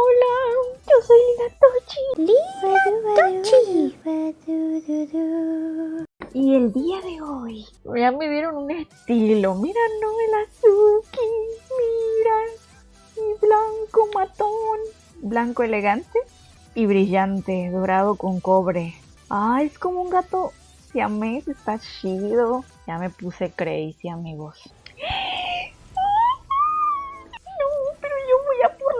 Hola, yo soy Lina Tochi. Lina Tochi. Y el día de hoy ya me dieron un estilo. Mira, Noel Azuki. Mira. Mi blanco matón. Blanco elegante y brillante, dorado con cobre. Ah, es como un gato siamés, está chido. Ya me puse crazy, amigos.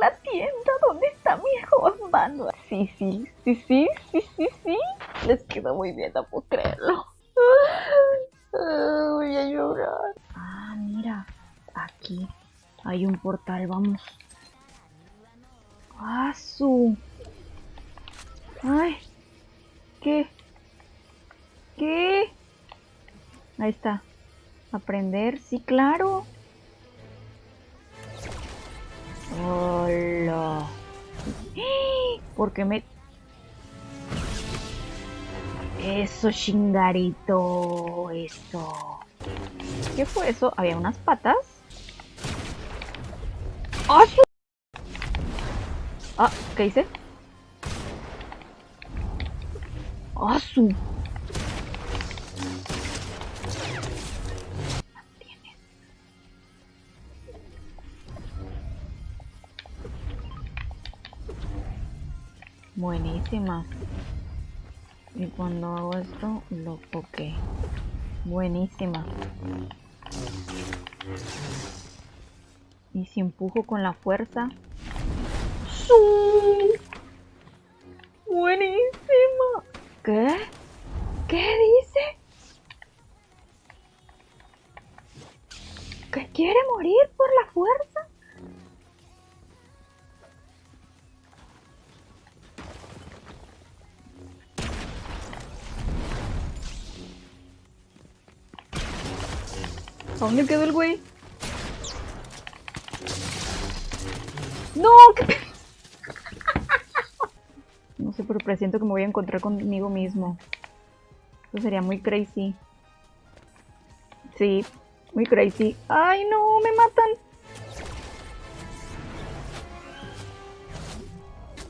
La tienda donde está mi husband. Sí, sí, sí, sí, sí, sí, sí. Les quedó muy bien, no puedo creerlo. voy a llorar. Ah, mira, aquí hay un portal, vamos. ¡Ah, su! ¡Ay! ¿Qué? ¿Qué? Ahí está. Aprender, sí, claro. Hola. ¿Por qué me...? Eso, chingarito. Eso. ¿Qué fue eso? ¿Había unas patas? ¡Ah, Ah, ¿qué hice? ¡Ah, su! Buenísima. Y cuando hago esto, lo poke. Buenísima. Y si empujo con la fuerza. Buenísima. ¿Qué? ¿Qué dice? ¿Que quiere morir por la fuerza? ¿A dónde quedó el güey? ¡No! no sé, pero presiento que me voy a encontrar conmigo mismo. Eso sería muy crazy. Sí, muy crazy. ¡Ay, no! ¡Me matan!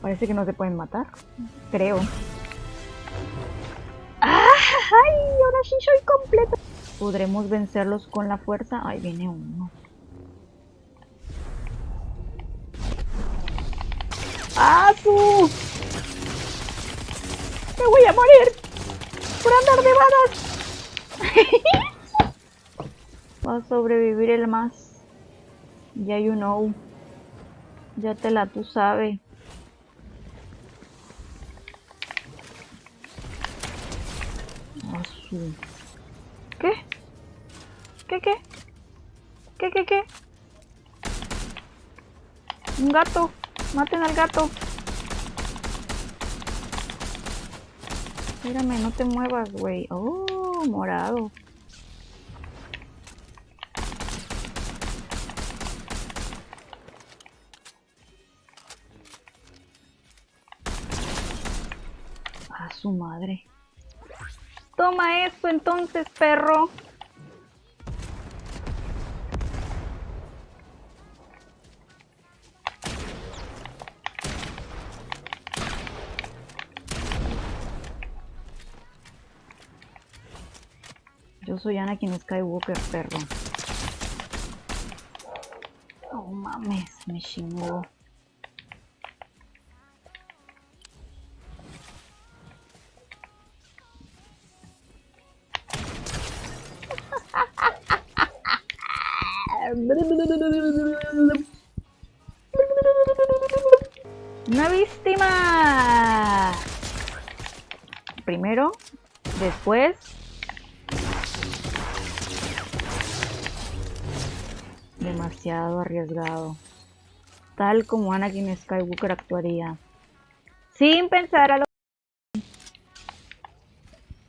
Parece que no se pueden matar. Creo. ¡Ah! ¡Ay! Ahora sí soy completo. ¿Podremos vencerlos con la fuerza? Ahí viene uno. ¡Ah, su! ¡Me voy a morir! ¡Por andar de balas! Va a sobrevivir el más. Ya you know. Ya te la tú sabes. Ah, su. ¿Qué? ¿Qué, qué? ¿Qué, qué, qué? Un gato. Maten al gato. Mírame, no te muevas, güey. Oh, morado. A su madre. Toma esto entonces, perro. Yo soy Anakin Skywalker, perro. Oh mames, me chingó. Una víctima. Primero, después. Demasiado arriesgado. Tal como Anakin Skywalker actuaría. Sin pensar a lo...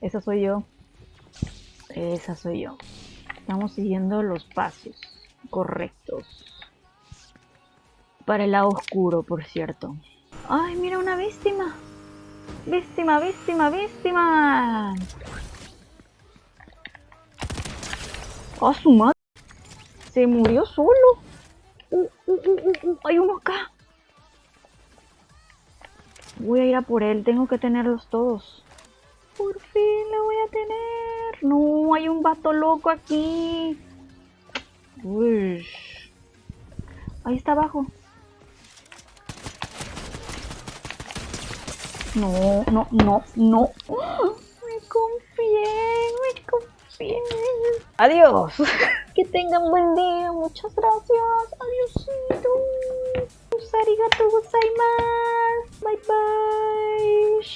Esa soy yo. Esa soy yo. Estamos siguiendo los pasos correctos. Para el lado oscuro, por cierto. ¡Ay, mira una víctima! ¡Víctima, víctima, víctima! ¡A su madre! Se murió solo. Uh, uh, uh, ¡Hay uno acá! Voy a ir a por él, tengo que tenerlos todos. Por fin lo voy a tener. No, hay un vato loco aquí. Uy. Ahí está abajo. No, no, no, no. Me confié, me confié. Adiós. Que tengan buen día. Muchas gracias. Adiósito. Arigato gozaimasu. Bye bye.